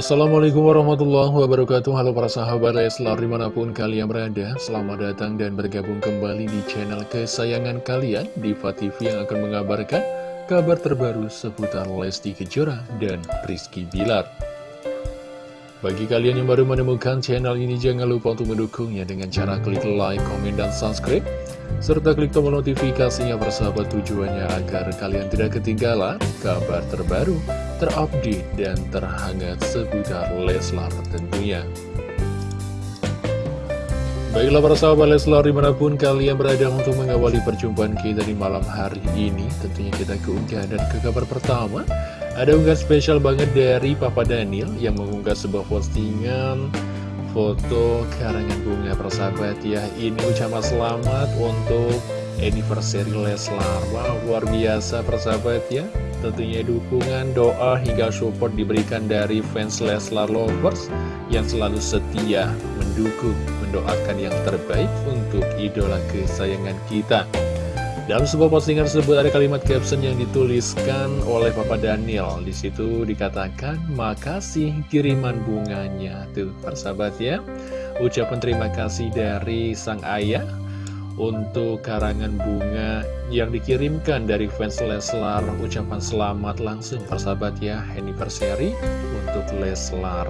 Assalamualaikum warahmatullahi wabarakatuh. Halo para sahabat Leslar di mana pun kalian berada Selamat datang dan bergabung kembali di channel kesayangan kalian Diva TV yang akan mengabarkan kabar terbaru seputar Lesti Kejora dan Rizky Bilar. Bagi kalian yang baru menemukan channel ini jangan lupa untuk mendukungnya dengan cara klik like, komen, dan subscribe serta klik tombol notifikasinya bersahabat tujuannya agar kalian tidak ketinggalan kabar terbaru, terupdate, dan terhangat seputar Leslar tentunya. Baiklah para sahabat Leslar di mana pun kalian berada untuk mengawali perjumpaan kita di malam hari ini Tentunya kita keunggahan dan ke kabar pertama Ada unggahan spesial banget dari Papa Daniel yang mengunggah sebuah postingan foto karangan bunga persahabat ya Ini ucapan selamat untuk anniversary Leslar Wow luar biasa persahabat ya Tentunya dukungan, doa, hingga support diberikan dari fans Leslar Lovers Yang selalu setia mendukung, mendoakan yang terbaik untuk idola kesayangan kita dalam sebuah postingan tersebut ada kalimat caption yang dituliskan oleh Papa Daniel. Di situ dikatakan, makasih kiriman bunganya. Tuh, persahabat ya. Ucapan terima kasih dari sang ayah untuk karangan bunga yang dikirimkan dari fans Leslar. Ucapan selamat langsung persahabat ya, anniversary untuk Leslar.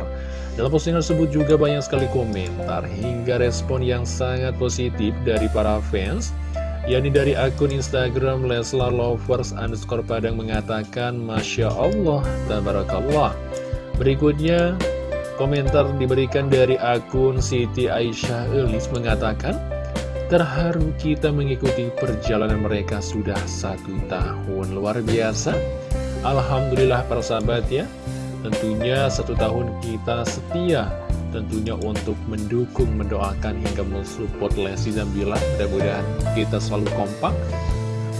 Dalam postingan tersebut juga banyak sekali komentar hingga respon yang sangat positif dari para fans yakni dari akun Instagram Leslar Lovers underscore Padang mengatakan Masya Allah, Tabarakallah. Berikutnya, komentar diberikan dari akun Siti Aisyah Elis mengatakan, Terharu kita mengikuti perjalanan mereka sudah satu tahun Luar biasa Alhamdulillah para sahabat ya Tentunya satu tahun kita setia tentunya untuk mendukung, mendoakan hingga mensupport Lesti dan Bilar. Mudah-mudahan kita selalu kompak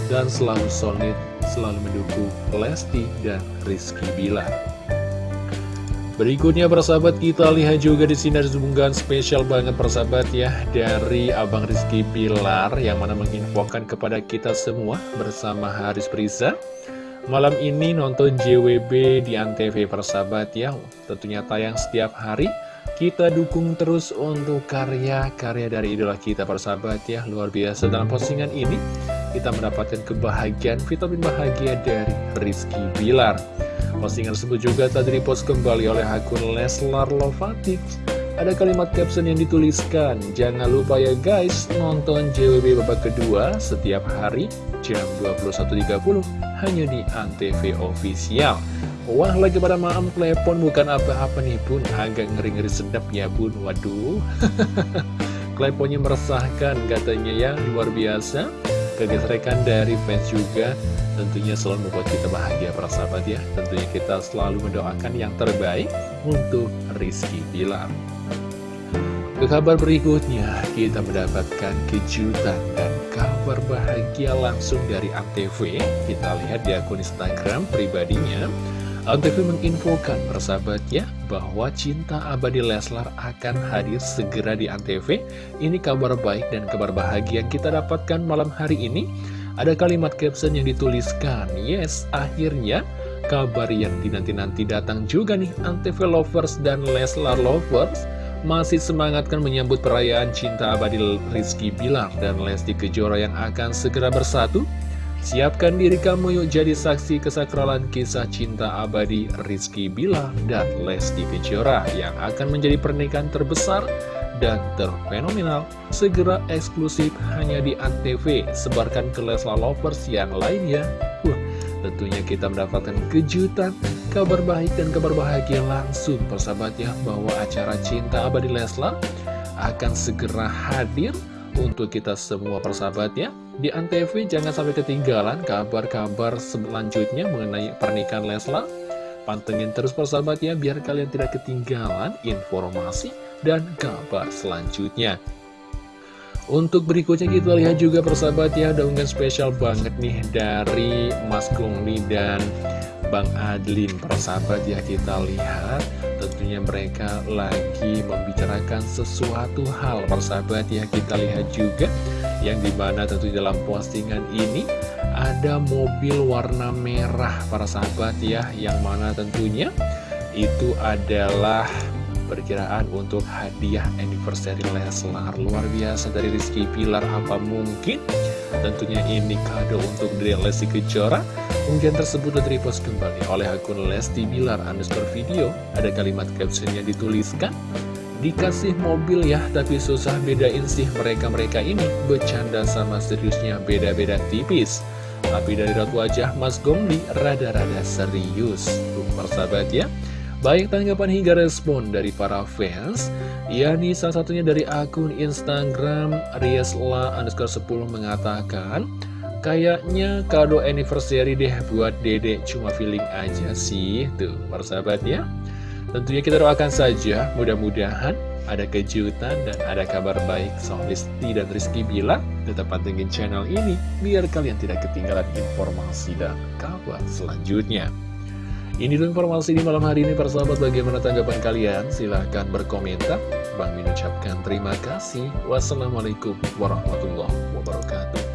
dan selalu solid, selalu mendukung Lesti dan Rizky Bilar. Berikutnya persahabat kita lihat juga di sini ada spesial banget persahabat ya dari Abang Rizky Bilar yang mana menginfokan kepada kita semua bersama Haris Prisa Malam ini nonton JWB di Antv persahabat ya. Tentunya tayang setiap hari. Kita dukung terus untuk karya-karya dari idola kita persahabat ya. Luar biasa dalam postingan ini. Kita mendapatkan kebahagiaan, vitamin bahagia dari Rizky Bilar Postingan tersebut juga tadi dipost kembali oleh akun Leslar Lovatic ada kalimat caption yang dituliskan, jangan lupa ya guys, nonton JWB babak kedua setiap hari jam 21.30 hanya di Antv Official. Wah lagi pada maam klepon bukan apa-apa nih pun agak ngeri-ngeri sedap ya bun. Waduh. Kleponnya meresahkan katanya ya luar biasa Kegesrekan dari fans juga tentunya selalu membuat kita bahagia para sahabat ya. Tentunya kita selalu mendoakan yang terbaik untuk Rizky Bilar. Ke kabar berikutnya kita mendapatkan kejutan dan kabar bahagia langsung dari Antv Kita lihat di akun Instagram pribadinya Antv menginfokan persahabatnya bahwa cinta abadi Leslar akan hadir segera di Antv. Ini kabar baik dan kabar bahagia yang kita dapatkan malam hari ini. Ada kalimat caption yang dituliskan, yes, akhirnya kabar yang dinanti-nanti datang juga nih Antv Lovers dan Leslar Lovers. Masih semangat kan menyambut perayaan cinta abadi Rizky Bilar dan Lesti Kejora yang akan segera bersatu Siapkan diri kamu yuk jadi saksi kesakralan kisah cinta abadi Rizky Bila dan Lesti Kejora yang akan menjadi pernikahan terbesar dan terfenomenal segera eksklusif hanya di Antv. Sebarkan ke Leslar Lovers yang lainnya. Wah, tentunya kita mendapatkan kejutan kabar baik dan kabar bahagia langsung. Persahabatnya bahwa acara cinta abadi Leslar akan segera hadir untuk kita semua persahabatnya Di Antv jangan sampai ketinggalan kabar-kabar selanjutnya mengenai pernikahan Leslar Pantengin terus persahabatnya biar kalian tidak ketinggalan informasi dan kabar selanjutnya. Untuk berikutnya kita lihat juga persahabatnya ada unggahan spesial banget nih dari Mas Kungli dan Bang Adlin. Persahabat ya kita lihat tentunya mereka lagi membicarakan sesuatu hal persahabat ya kita lihat juga yang di mana tentu dalam postingan ini ada mobil warna merah para sahabat ya yang mana tentunya Itu adalah perkiraan untuk hadiah anniversary Leslar. Luar biasa dari Rizky Pilar apa mungkin? Tentunya ini kado untuk Dede Lesti Kejora Unggahan tersebut repost kembali oleh akun Lesti Bilar underscore video. Ada kalimat caption yang dituliskan Dikasih mobil ya, tapi susah bedain sih mereka-mereka ini. Bercanda sama seriusnya beda-beda tipis. Tapi dari raut wajah Mas Gomli rada-rada serius. Tuh persahabat ya. Baik tanggapan hingga respon dari para fans yakni salah satunya dari akun Instagram Riesla underscore 10 mengatakan Kayaknya kado anniversary deh buat dedek cuma feeling aja sih. Tuh persahabat ya. Tentunya kita doakan saja. Mudah-mudahan ada kejutan dan ada kabar baik. Soal Listi dan Rizky Bila Tetap pantengin channel ini biar kalian tidak ketinggalan informasi dan kabar selanjutnya. Ini dulu informasi di malam hari ini persahabat bagaimana tanggapan kalian? Silahkan berkomentar. Bang Min ucapkan terima kasih. Wassalamualaikum warahmatullahi wabarakatuh